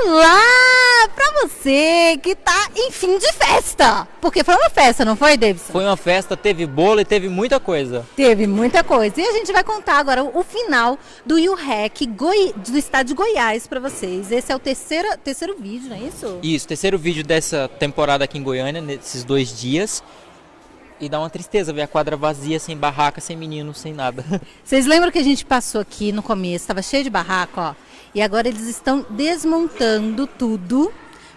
Olá! Pra você que tá em fim de festa! Porque foi uma festa, não foi, Davidson? Foi uma festa, teve bolo e teve muita coisa. Teve muita coisa. E a gente vai contar agora o final do UREC Goi... do estado de Goiás pra vocês. Esse é o terceiro, terceiro vídeo, não é isso? Isso, terceiro vídeo dessa temporada aqui em Goiânia, nesses dois dias. E dá uma tristeza ver a quadra vazia, sem barraca, sem menino, sem nada. Vocês lembram que a gente passou aqui no começo, estava cheio de barraca, ó. E agora eles estão desmontando tudo,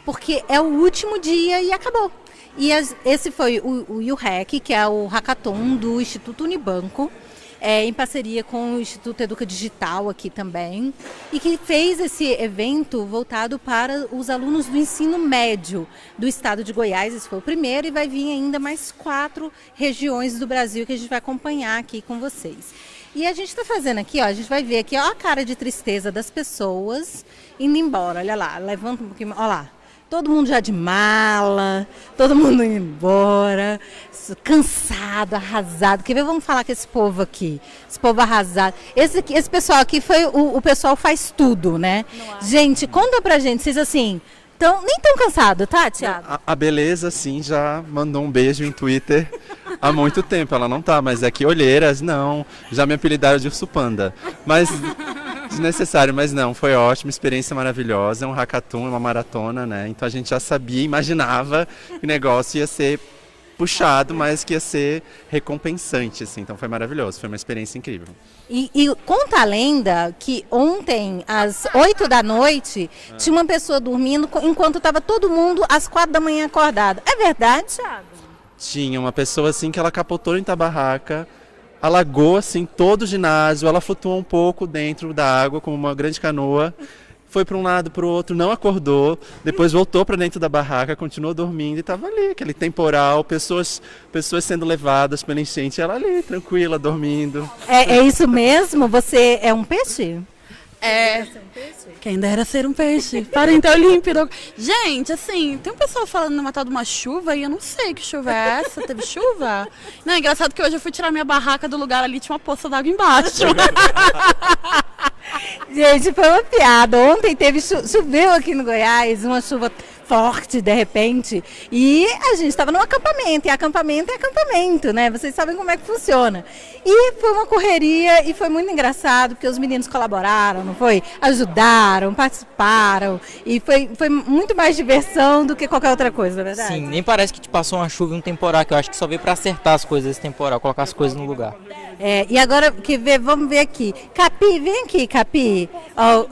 porque é o último dia e acabou. E as, esse foi o, o UREC, que é o hackathon do Instituto Unibanco é, em parceria com o Instituto Educa Digital aqui também, e que fez esse evento voltado para os alunos do ensino médio do estado de Goiás. Esse foi o primeiro e vai vir ainda mais quatro regiões do Brasil que a gente vai acompanhar aqui com vocês. E a gente está fazendo aqui, ó, a gente vai ver aqui, ó, a cara de tristeza das pessoas indo embora. Olha lá, levanta um pouquinho, olha lá todo mundo já de mala, todo mundo indo embora, cansado, arrasado. Quer ver? Vamos falar com esse povo aqui, esse povo arrasado. Esse, aqui, esse pessoal aqui foi o, o pessoal faz tudo, né? Gente, conta pra gente, vocês assim, tão, nem tão cansado, tá, Tiago? A, a, Beleza, sim, já mandou um beijo em Twitter há muito tempo. Ela não tá, mas é que olheiras, não. Já me apelidaram de Urso Panda. Mas desnecessário, mas não, foi ótimo, experiência maravilhosa, é um hackathon, é uma maratona, né? Então a gente já sabia, imaginava que o negócio ia ser puxado, mas que ia ser recompensante, assim. Então foi maravilhoso, foi uma experiência incrível. E, e conta a lenda que ontem, às 8 da noite, ah. tinha uma pessoa dormindo enquanto estava todo mundo às 4 da manhã acordado. É verdade, Thiago? Tinha uma pessoa assim que ela capotou em barraca alagou assim todo o ginásio, ela flutuou um pouco dentro da água como uma grande canoa, foi para um lado para o outro, não acordou, depois voltou para dentro da barraca, continuou dormindo e estava ali, aquele temporal, pessoas, pessoas sendo levadas pela enchente, ela ali tranquila, dormindo. É, é isso mesmo? Você é um peixe? É. Quem dera ser um peixe. Para então límpido. Gente, assim, tem um pessoal falando numa tal de uma chuva e eu não sei que chuva é essa. Teve chuva? Não, é engraçado que hoje eu fui tirar minha barraca do lugar ali, tinha uma poça d'água embaixo. Gente, foi uma piada. Ontem teve choveu aqui no Goiás, uma chuva forte de repente. E a gente estava no acampamento, e acampamento é acampamento, né? Vocês sabem como é que funciona. E foi uma correria e foi muito engraçado, porque os meninos colaboraram, não foi? Ajudaram, participaram. E foi, foi muito mais diversão do que qualquer outra coisa, na é verdade? Sim, nem parece que te passou uma chuva e um temporal, que eu acho que só veio para acertar as coisas esse temporal, colocar as coisas no lugar. É, e agora que ver, vamos ver aqui. Capi, vem aqui, Capi. Oh.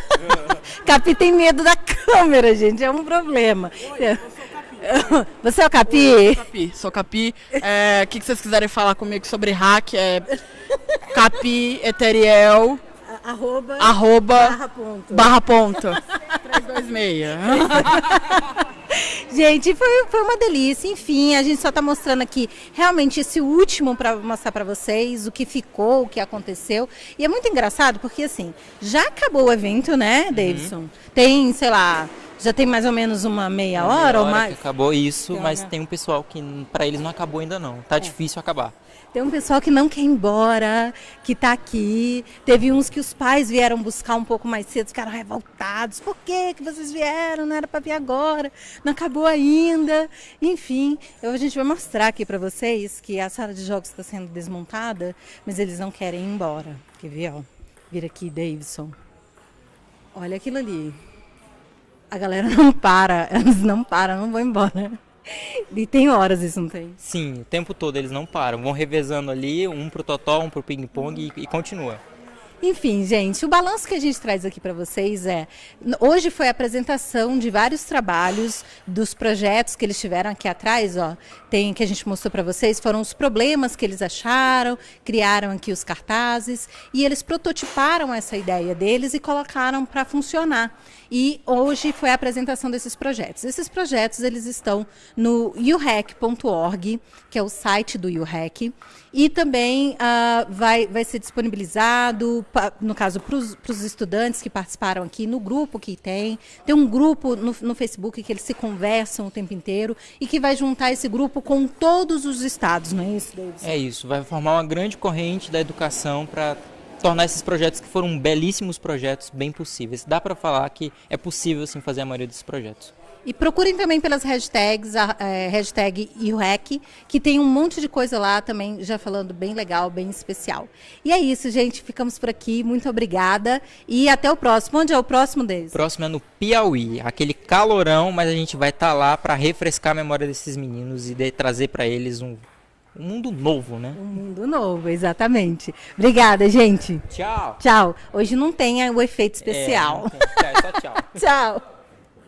Capi tem medo da câmera, gente, é um problema. Você é o Capi? Eu sou Capi, sou Capi. É, o que, vocês quiserem falar comigo sobre hack é Capi Eteriel. Arroba, arroba barra ponto. Barra ponto. 326. Gente, foi, foi uma delícia. Enfim, a gente só está mostrando aqui realmente esse último para mostrar para vocês o que ficou, o que aconteceu. E é muito engraçado porque, assim, já acabou o evento, né, uhum. Davidson? Uhum. Tem, sei lá, já tem mais ou menos uma meia hora, meia hora ou mais? acabou isso, mas tem um pessoal que para eles não acabou ainda não. Tá é. difícil acabar. Tem um pessoal que não quer ir embora, que está aqui. Teve uns que os pais vieram buscar um pouco mais cedo, ficaram revoltados. Por que, que vocês vieram? Não era para vir agora, não acabou ainda. Enfim, eu, a gente vai mostrar aqui para vocês que a sala de jogos está sendo desmontada, mas eles não querem ir embora. Quer ver? Ó? Vira aqui, Davidson. Olha aquilo ali. A galera não para, eles não param, não vão embora. E tem horas isso, não tem? Sim, o tempo todo eles não param. Vão revezando ali, um pro totó, um pro ping-pong e, e continua. Enfim, gente, o balanço que a gente traz aqui para vocês é: hoje foi a apresentação de vários trabalhos dos projetos que eles tiveram aqui atrás, ó. Tem que a gente mostrou para vocês, foram os problemas que eles acharam, criaram aqui os cartazes e eles prototiparam essa ideia deles e colocaram para funcionar. E hoje foi a apresentação desses projetos. Esses projetos eles estão no urec.org, que é o site do UREC, e também uh, vai, vai ser disponibilizado, no caso, para os estudantes que participaram aqui, no grupo que tem. Tem um grupo no, no Facebook que eles se conversam o tempo inteiro e que vai juntar esse grupo com todos os estados, não é isso, David? É isso, vai formar uma grande corrente da educação para tornar esses projetos que foram belíssimos projetos bem possíveis. Dá para falar que é possível sim fazer a maioria desses projetos. E procurem também pelas hashtags, a é, hashtag IUREC, que tem um monte de coisa lá também, já falando bem legal, bem especial. E é isso, gente. Ficamos por aqui. Muito obrigada. E até o próximo. Onde é o próximo deles? O próximo é no Piauí. Aquele calorão, mas a gente vai estar tá lá para refrescar a memória desses meninos e de, trazer para eles um, um mundo novo, né? Um mundo novo, exatamente. Obrigada, gente. Tchau. Tchau. Hoje não tem o efeito especial. É, tem. Tchau, é tchau. tchau.